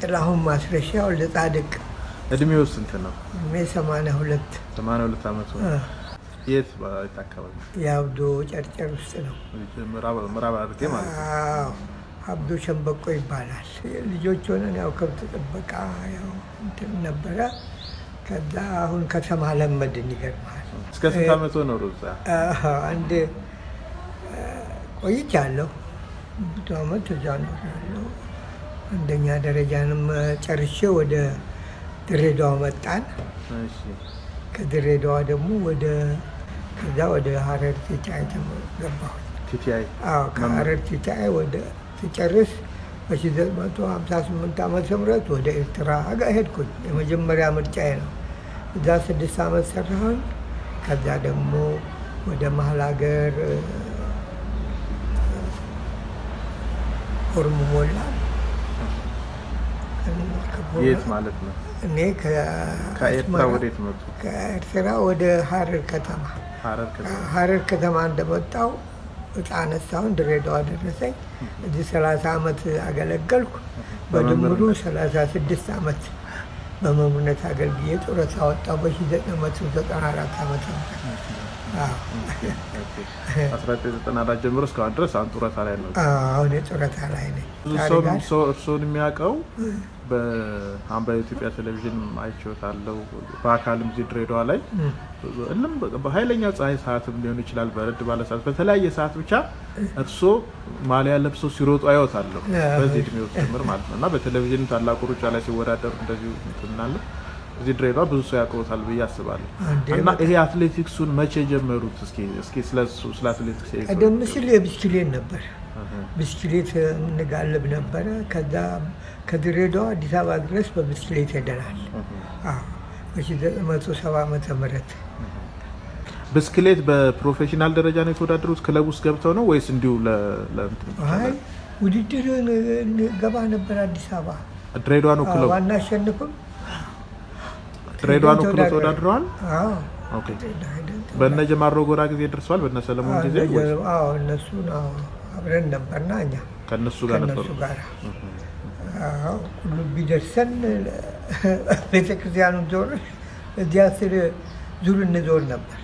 ጥላሁን ማስረሻ ወልደ ጻድቅ እድሜው ስንት ነው? እድሜ ሰማንያ ሁለት ሰማንያ ሁለት ዓመቱ ነው። የት አካባቢ? የአብዶ ጨርጨር ውስጥ ነው። ምዕራብ ሐረርጌ ማለት ነው። አብዶ ሸንበቆ ይባላል። ልጆች ሆነን ያው ከብት ጥበቃ ያው እንትን ነበረ። ከዛ አሁን ከተማ ለመድን። ይገርማል። እስከ ስንት ዓመቱ ነው ሩዛ? አንድ ቆይቻለሁ። ብዙ ዓመት እዛ ኖሬያለሁ። አንደኛ ደረጃንም ጨርሼ ወደ ድሬዳዋ መጣን። ከድሬዳዋ ደግሞ ወደ ከዛ ወደ ሀረር ቲቻይ ገባሁ። ከሀረር ቲቻይ ወደ ትጨርስ በ1958 ዓመተ ምህረት ወደ ኤርትራ ሄድኩኝ። የመጀመሪያ ምርጫዬ ነው። እዛ ስድስት ዓመት ሰራሁኝ። ከዛ ደግሞ ወደ መሀል ሀገር ኦሮሞ ሞላ የት ማለት ነው? እኔ ከኤርትራ ወዴት መጡ? ከኤርትራ ወደ ሀረር ከተማ። ሀረር ከተማ እንደመጣው ህፃን ሳሁን ድሬዳዋ ደረሰኝ። እዚህ ሰላሳ ዓመት አገለገልኩ። በድምሩ ሰላሳ ስድስት ዓመት በመምህርነት አገልግዬ ጡረታ ወጣሁ በሺህ ዘጠኝ መቶ ዘጠና 1994 ጀምሮ እስካሁን ድረስ አሁን ጡረታ ላይ ነው። አሁን የጡረታ ላይ ነኝ። እርስዎን የሚያውቀው በአሁን በኢትዮጵያ ቴሌቪዥን አይቼዎታለሁ፣ በአካልም እዚህ ድሬዳዋ ላይ እልም በኃይለኛ ፀሐይ ሰዓትም ሊሆን ይችላል፣ በረድ ባለ ሰዓት፣ በተለያየ ሰዓት ብቻ እርስዎ ማሊያ ለብሰው ሲሮጡ አይወታለሁ፣ በዚህ እድሜ ጭምር ማለት ነው። እና በቴሌቪዥን ታላቁ ሩጫ ላይ ሲወዳደሩ እንደዚሁ ምናለን እዚህ ድሬዳዋ ብዙ ሰው ያውቀውታል ብዬ አስባለሁ። እና ይሄ አትሌቲክሱን መቼ ጀመሩት? እስኪ ስለሱ ስለ አትሌቲክስ ቀደም ሲል የብስክሌት ነበር። ብስክሌት እንጋልብ ነበረ። ከዛ ከድሬዳዋ አዲስ አበባ ድረስ በብስክሌት ሄደናል። አዎ በ1970 ዓመተ ምህረት ብስክሌት በ professional ደረጃ ነው የተወዳደሩት? ክለብ ውስጥ ገብተው ነው ወይስ እንዲሁ ለ ለእንትን? አይ ውድድር እንገባ ነበር አዲስ አበባ። ድሬዳዋ ነው ክለቡ? ዋናሸንፍም ድሬዳዋ ነው ክለቡ ተወዳድረዋል? አዎ ኦኬ። በእነ ጀማሮ ጎራ ጊዜ ደርሰዋል? በእነ ሰለሞን ጊዜ አዎ አብረን ነበርና እኛ ከእነሱ ጋር ነበሩ? ሁሉ ቢደርሰን ቤተክርስቲያኑ ዞር እዚያ ስር ዙር እንዞር ነበር።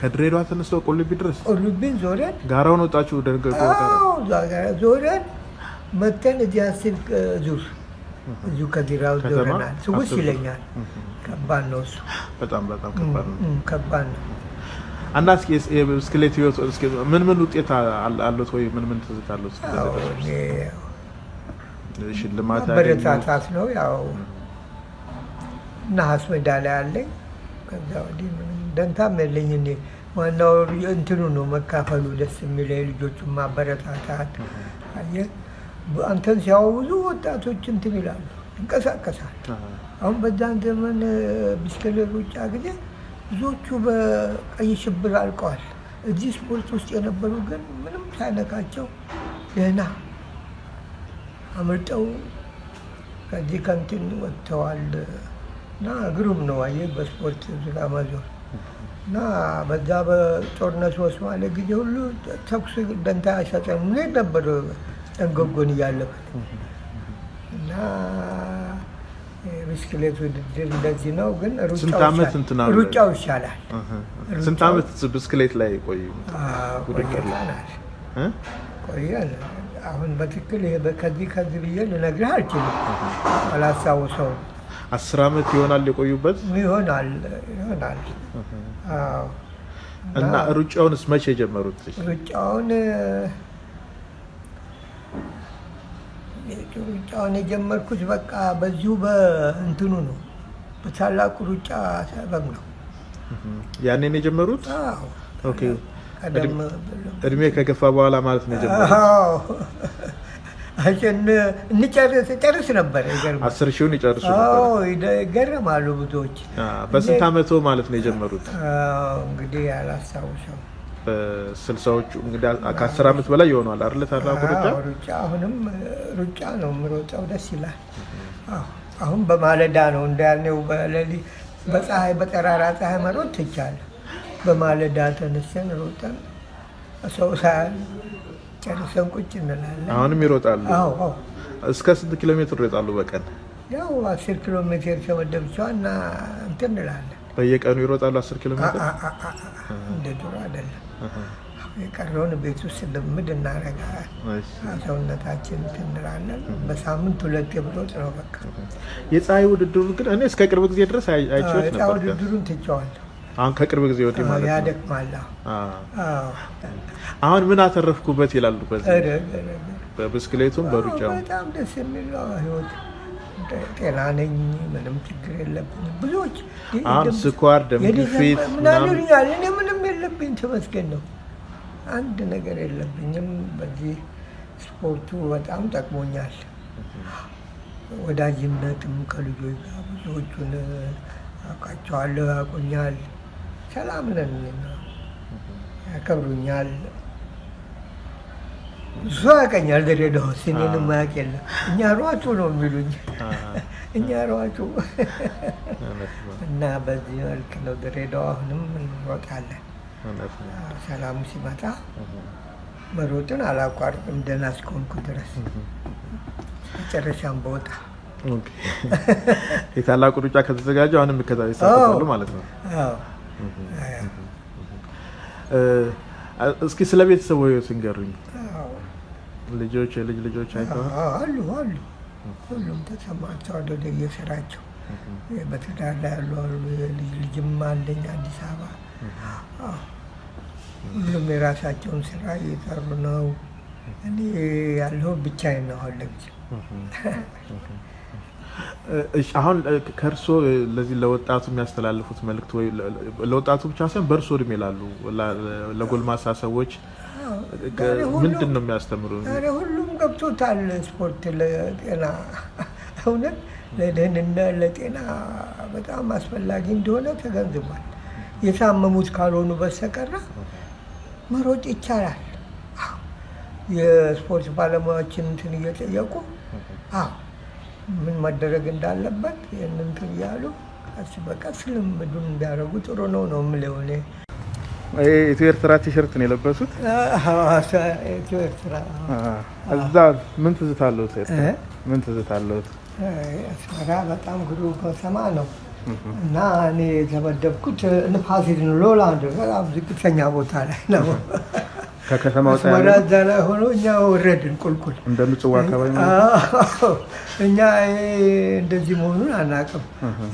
ከድሬዳዋ ተነስተው ቁልቢ ድረስ ቁልቢን ዞረን ጋራውን ወጣችሁ? ዞረን መተን እዚያ ስር ዙር እዚሁ ከዚራው ዞረናል። ዙር። ይለኛል። ከባድ ነው እሱ በጣም በጣም ከባድ ነው። ከባድ ነው። እና እስኪ የብስክሌት ህይወት እስኪ ምን ምን ውጤት አሉት ወይ ምን ምን ትዝታ አሉት? ሽልማት ያገኙ ማበረታታት ነው ያው ነሐስ ሜዳሊያ አለኝ። ከዛ ወዲህ ምንም ደንታም የለኝ። እኔ ዋናው እንትኑ ነው መካፈሉ ደስ የሚለኝ ልጆቹን ማበረታታት። አየህ አንተን ሲያዩ ብዙ ወጣቶች እንትን ይላሉ፣ ይንቀሳቀሳል። አሁን በዛን ዘመን ብስክሌት ሩጫ ጊዜ ብዙዎቹ በቀይ ሽብር አልቀዋል። እዚህ ስፖርት ውስጥ የነበሩ ግን ምንም ሳይነካቸው ደህና አምርጠው ከዚህ ከንትን ወጥተዋል እና ግሩም ነው። አየህ በስፖርት ዙሪያ መዞር እና በዛ በጦርነቱ በሶማሌ ጊዜ ሁሉ ተኩስ ደንታ አይሰጠንም። ነበር ጠንገጎን እያለበት እና የብስክሌት ውድድር እንደዚህ ነው። ግን ሩጫው ይሻላል። ስንት ዓመት ብስክሌት ላይ ቆዩ? ቆየን። አሁን በትክክል ይሄ ከዚህ ከዚህ ብዬ ልነግርህ አልችልም፣ አላስታውሰውም። አስር ዓመት ይሆናል የቆዩበት ይሆናል ይሆናል። እና ሩጫውንስ መቼ የጀመሩት? ሩጫውን ሩጫውን የጀመርኩት በቃ በዚሁ በእንትኑ ነው፣ በታላቁ ሩጫ ሰበብ ነው። ያኔን የጀመሩት? እድሜ ከገፋ በኋላ ማለት ነው የጀመሩት? ጨርስ ነበር። አስር ሺውን ይጨርሱ ነበር። ይገረማሉ ብዙዎች። በስንት ዓመቶ ማለት ነው የጀመሩት? አዎ እንግዲህ ያላስታውሰው በስልሳዎቹ እንግዲህ ከአስር ዓመት በላይ ይሆኗል አይደለ? ታላቁ ሩጫ ሩጫ አሁንም ሩጫ ነው የምሮጠው፣ ደስ ይላል። አሁን በማለዳ ነው እንዳልነው በሌሊት በፀሐይ በጠራራ ፀሐይ መሮጥ ትቻለህ። በማለዳ ተነስተን ሮጠን ሰው ሳያል ጨርሰን ቁጭ እንላለን። አሁንም ይሮጣሉ። አዎ አዎ እስከ ስንት ኪሎ ሜትር ይወጣሉ በቀን? ያው አስር ኪሎ ሜትር ተመደብቸዋ እና እንትን እንላለን። በየቀኑ ይሮጣሉ 10 ኪሎ ሜትር? እንደ ድሮ አይደለም። የቀረውን ቤት ውስጥ ልምድ እናደርጋለን። ሰውነታችን እንላለን። በሳምንት ሁለት ብሮጥ ነው በቃ። የፀሐይ ውድድሩ ግን እኔ እስከ ቅርብ ጊዜ ድረስ አይ- አይቼዎት ነበር። ውድድሩን ትቼዋለሁ። አሁን ከቅርብ ጊዜ ወዲህ ማለት ነው። ያደክማል። አሁን ምን አተረፍኩበት ይላሉ። በብስክሌቱም በሩጫው በጣም ደስ የሚል ህይወት። ጤና ነኝ፣ ምንም ችግር የለብኝም። ብዙዎች አሁን ስኳር፣ ደም ግፊት ምን ምናምን እኔ ምንም የለብኝ ተመስገን ነው። አንድ ነገር የለብኝም። በዚህ ስፖርቱ በጣም ጠቅሞኛል። ወዳጅነትም ከልጆች ጋር ብዙዎቹን አውቃቸዋለሁ፣ ያውቁኛል። ሰላም ነን፣ ያከብሩኛል። እሱ ያውቀኛል። ድሬዳዋ ውስጥ እኔንም ማያውቅ የለም። እኛ ሯጩ ነው የሚሉኝ እኛ ሯጩ እና በዚህ መልክ ነው ድሬዳዋ አሁንም እንሮጣለን። ሰላሙ ሲመጣ መሮጥን አላቋርጥም ደህና እስከሆንኩ ድረስ መጨረሻም በወጣ Okay። የታላቁ ሩጫ ከተዘጋጀ አሁንም የሚከታ- ይሳተፋሉ ማለት ነው። እስኪ ስለ ቤተሰቡ ህይወት ንገሩኝ። አዎ። ልጆች፣ የልጅ ልጆች አይተዋል? አሉ አሉ ሁሉም ተሰማርተዋል ወደ የስራቸው በትዳር ላይ ያሉ አሉ። የልጅ ልጅም አለኝ አዲስ አበባ። አዎ። ሁሉም የራሳቸውን ስራ እየሰሩ ነው። እኔ ያለሁ ብቻዬን ነው አሁን ለጊዜው። እሺ፣ አሁን ከእርስዎ ለዚህ ለወጣቱ የሚያስተላልፉት መልእክት ወይ ለወጣቱ ብቻ ሳይሆን በእርስዎ እድሜ ላሉ ለጎልማሳ ሰዎች ምንድን ነው የሚያስተምሩ? ሁሉም ገብቶታል። ስፖርት ለጤና እውነት ለደህንነት ለጤና በጣም አስፈላጊ እንደሆነ ተገንዝቧል። የታመሙት ካልሆኑ በስተቀር መሮጥ ይቻላል። የስፖርት ባለሙያዎችን እንትን እየጠየቁ አዎ ምን መደረግ እንዳለበት ይህን እንትን እያሉ ቀስ በቀስ ልምዱን እንዲያደርጉ ጥሩ ነው ነው የምለው እኔ። ኢትዮ ኤርትራ ቲሸርት ነው የለበሱት። ኢትዮ ኤርትራ እዛ ምን ትዝታ? ምን ትዝታ? አስመራ በጣም ግሩም ከተማ ነው እና እኔ የተመደብኩት ነው ሎላንድ በጣም ዝቅተኛ ቦታ ላይ ነው። ከከተማ ወጣ ላይ ሆኖ እኛ ወረድን ቁልቁል። እንደ ምጽዋ አካባቢ እኛ እንደዚህ መሆኑን አናውቅም።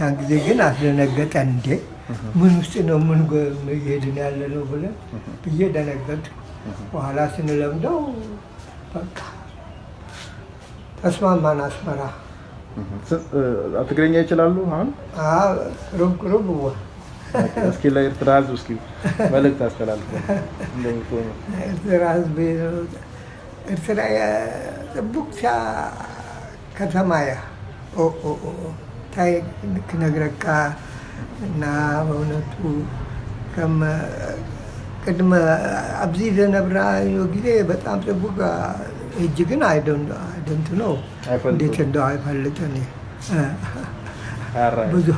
ያን ጊዜ ግን አስደነገጠን። እንዴ ምን ውስጥ ነው ምን እየሄድን ያለ ነው ብለን ብዬ ደነገጥ። በኋላ ስንለምደው በቃ ተስማማን። አስመራ ትግረኛ ይችላሉ? አሁን? አዎ፣ ሩብ ሩብ እስኪ ለኤርትራ ሕዝብ እስኪ መልእክት እንደምትሆኑ ኤርትራ ህዝብ ኤርትራ የጽቡቅ ከተማ ያ። ኦ ኦ ኦ ታይ ክነግረካ እና በእውነቱ ከም ቅድመ ኣብዚ ዘነብራ ጊዜ በጣም ጽቡቅ እጅ ግን አይደንት ነው። እንዴት እንደው አይፈልጥን ብዙ